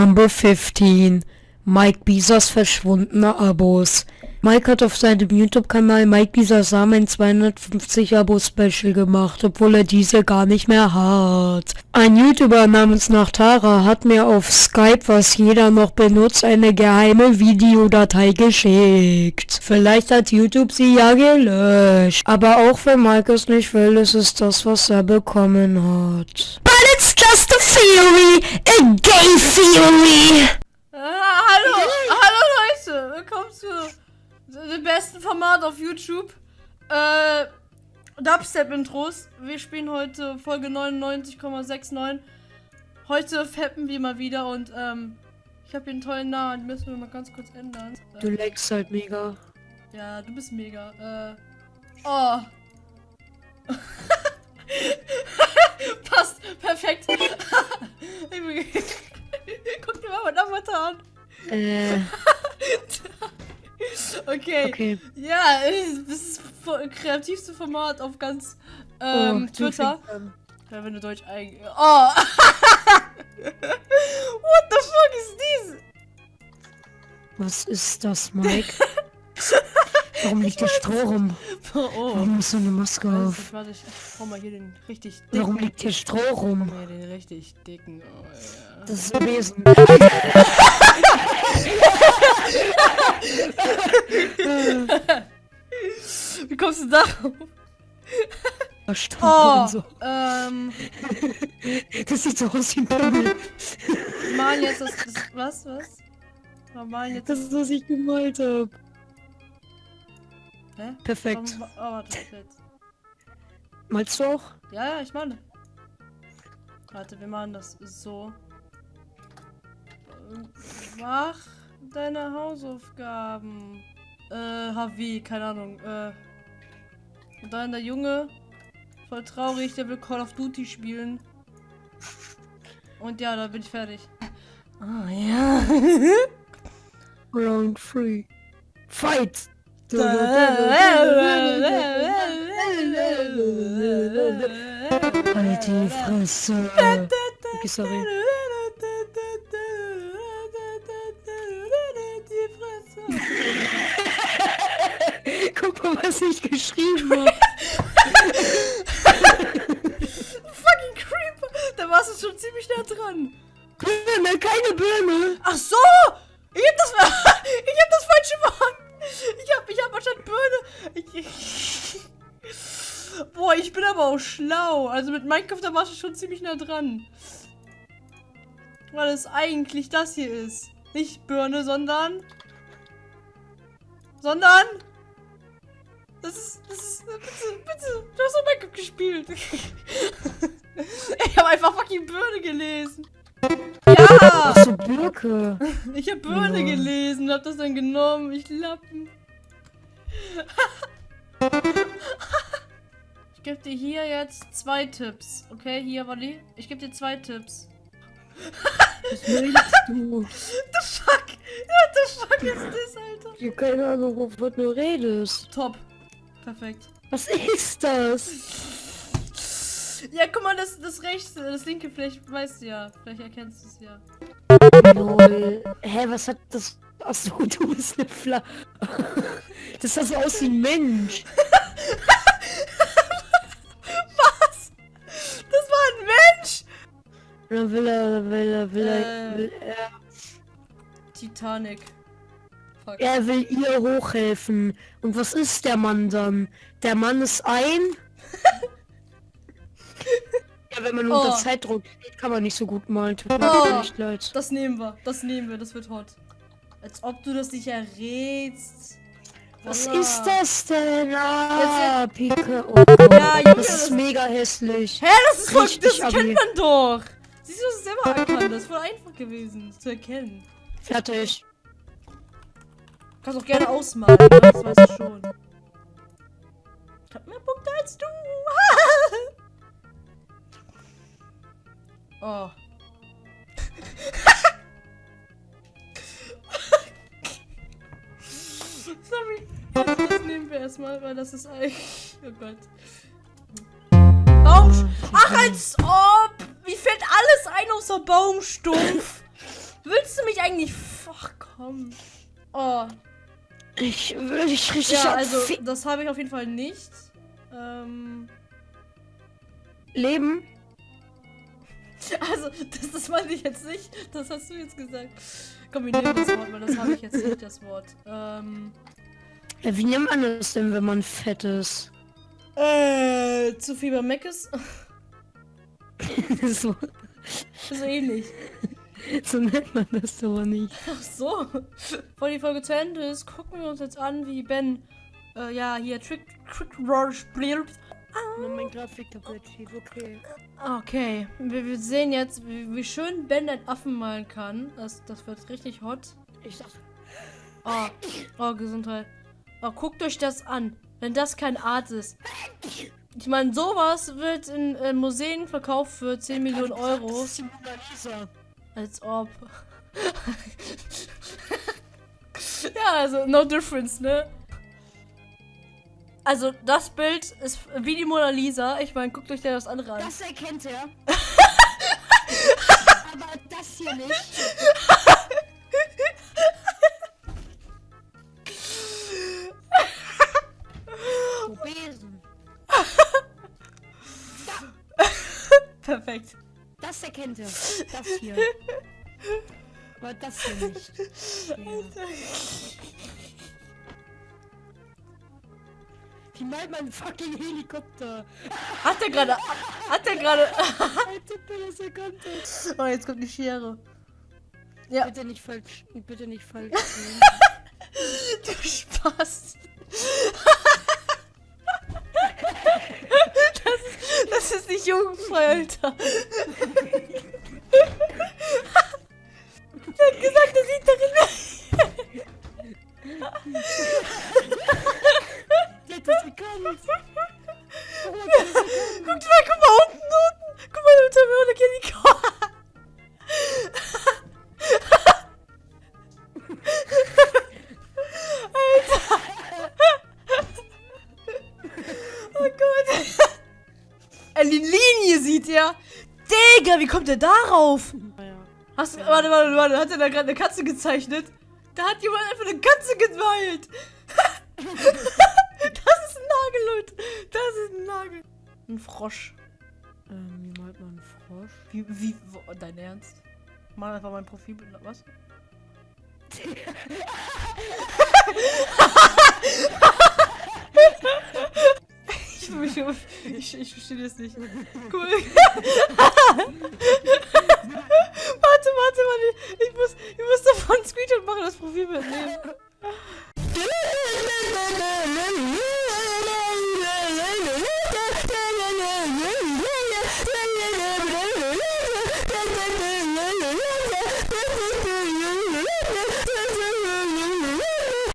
Number 15. Mike Bisas verschwundene Abos. Mike hat auf seinem YouTube-Kanal Mike Bisas Samen ein 250 Abo-Special gemacht, obwohl er diese gar nicht mehr hat. Ein YouTuber namens Nachtara hat mir auf Skype, was jeder noch benutzt, eine geheime Videodatei geschickt. Vielleicht hat YouTube sie ja gelöscht. Aber auch wenn Mike es nicht will, ist es das, was er bekommen hat. But it's just a theory, a gay theory. Ah, hallo, hallo Leute, willkommen zu dem besten Format auf YouTube. Äh, Dubstep-Intros. Wir spielen heute Folge 99,69. Heute fappen wir mal wieder und ähm, ich habe hier einen tollen Namen, den müssen wir mal ganz kurz ändern. Du leckst halt mega. Ja, du bist mega. Äh, oh. Perfekt. Guck dir mal meinen Avatar an. Äh, Okay. okay. Ja, das ist das kreativste Format auf ganz ähm, Oh, Twitter. Ja, wenn du Deutsch ein... Oh! What the fuck is this? Was ist das, Mike? Warum liegt der Stroh rum? Oh, oh. Warum hast du eine Maske Weiß auf? nicht, warte, ich hau mal hier den richtig dicken. Warum liegt hier Stroh rum? Nee, den richtig dicken. Oh, ja. Das ist ein Besen. Wie kommst du darauf? Stroh Oh, und so. ähm, Das sieht so aus wie ein Pimmel. malen jetzt das, das was, was? Wir malen jetzt Das ist, was ich gemalt habe. Hä? Perfekt. Warum- Oh, warte, jetzt. Malst du auch? Ja, ja, ich meine. Warte, wir machen das so. Mach deine Hausaufgaben. Äh, HW, keine Ahnung. Äh. Und dann der Junge. Voll traurig, der will Call of Duty spielen. Und ja, da bin ich fertig. Ah, ja. Round 3. Fight! Halt die Fresse. Okay, sorry. Guck mal, was ich geschrieben habe. Fucking Creeper! Da warst du schon ziemlich nah dran. Birne, keine Birne. Ach so! Ich hab das, ich hab das falsche Wort. Ich hab, ich hab anstatt Birne. Ich, boah, ich bin aber auch schlau. Also mit Minecraft, da warst du schon ziemlich nah dran. Weil es eigentlich das hier ist. Nicht Birne, sondern... Sondern... Das ist, das ist, bitte, bitte, du hast doch Minecraft gespielt. ich habe einfach fucking Birne gelesen. Ja! So, Birke. Ich habe Birne Ja. gelesen und hab das dann genommen. Ich Lappen. ich gebe dir hier jetzt zwei Tipps. Okay, hier, Wally. Ich gebe dir zwei Tipps. Was meinst du? The fuck? What the fuck ist das, Alter? Ich hab keine Ahnung, wovon du redest. Top. Perfekt. Was ist das? Ja, guck mal, das, das rechte, das linke, vielleicht weißt du ja. Vielleicht erkennst du es ja. Lol. Hä, was hat das? Achso, du bist eine Fla... Das sah so aus wie ein Mensch. Was? Das war ein Mensch? Dann will er, will er, will er, Äh. will er, Titanic. Fuck. er will ihr hochhelfen. Und was ist der Mann dann? Der Mann ist ein... wenn man Oh. unter Zeitdruck steht, kann man nicht so gut malen. Tut mir Oh. Das nehmen wir. Das nehmen wir. Das wird hot. Als ob du das nicht errätst. Was Voila. ist das denn? Ah, Jetzt- Pike. Oh Ja, Junge, das ist das- mega hässlich. Hä, das ist voll, Richtig das kennt man doch. Siehst du, das ist selber erkannt. Das ist voll einfach gewesen, zu erkennen. Fertig. Du kannst auch gerne ausmalen, das weißt du schon. Ich hab mehr Punkte als du. Oh. Sorry. Das, nehmen wir erstmal, weil das ist eigentlich. Oh Gott. Baum. Ach, als ob! Mir fällt alles ein außer Baumstumpf. Willst du mich eigentlich... Ach, komm. Oh. Ich will dich richtig Ja, also, das habe ich auf jeden Fall nicht. Ähm... Leben. Also, das, das meinte ich jetzt nicht. Das hast du jetzt gesagt. Nehmen das Wort, weil das habe ich jetzt nicht, das Wort. Ähm... Ja, wie nennt man das denn, wenn man fett ist? Äh, zu viel bei Mac ist? so, so ähnlich. so nennt man das aber nicht. Ach so. Bevor die Folge zu Ende ist, gucken wir uns jetzt an, wie Ben, äh, ja, hier Trick, Trick Roar spielt. Nur mein Grafiktablet steht, okay. Okay, wir, wir sehen jetzt, wie, wie schön Ben einen Affen malen kann. Das, das wird richtig hot. Ich sag, Oh, oh, Gesundheit. Oh, guckt euch das an. Wenn das kein Art ist. Ich meine, sowas wird in äh, Museen verkauft für 10 Millionen Euro. Das ist die Mona Lisa. Als ob. ja, also no difference, ne? Also das Bild ist wie die Mona Lisa. Ich meine, guckt euch das andere an. Das erkennt er. aber das hier nicht. Besen. Perfekt. Das erkennt er. Das hier. Aber das hier nicht. Ja. Wie malt man einen fucking Helikopter? Hat er gerade. Hat er gerade. Oh, jetzt kommt die Schere. Ja, Bitte nicht falsch. Bitte nicht falsch. du Spaß. Das ist, das ist nicht jugendfrei, Alter. Linie sieht er. Digga, wie kommt er darauf? Ja. Hast du, warte, warte, warte, hat er da gerade eine Katze gezeichnet? Da hat jemand einfach eine Katze gemalt. das ist ein Nagel, Leute. Das ist ein Nagel. Ein Frosch. Ähm, wie malt man einen Frosch? Wie, wie, wo, dein Ernst? Mal einfach mein Profilbild, was? ich, ich verstehe das nicht. Cool. warte, warte, warte. Ich muss, ich muss davon ein Screenshot machen, das Profilbild nehmen.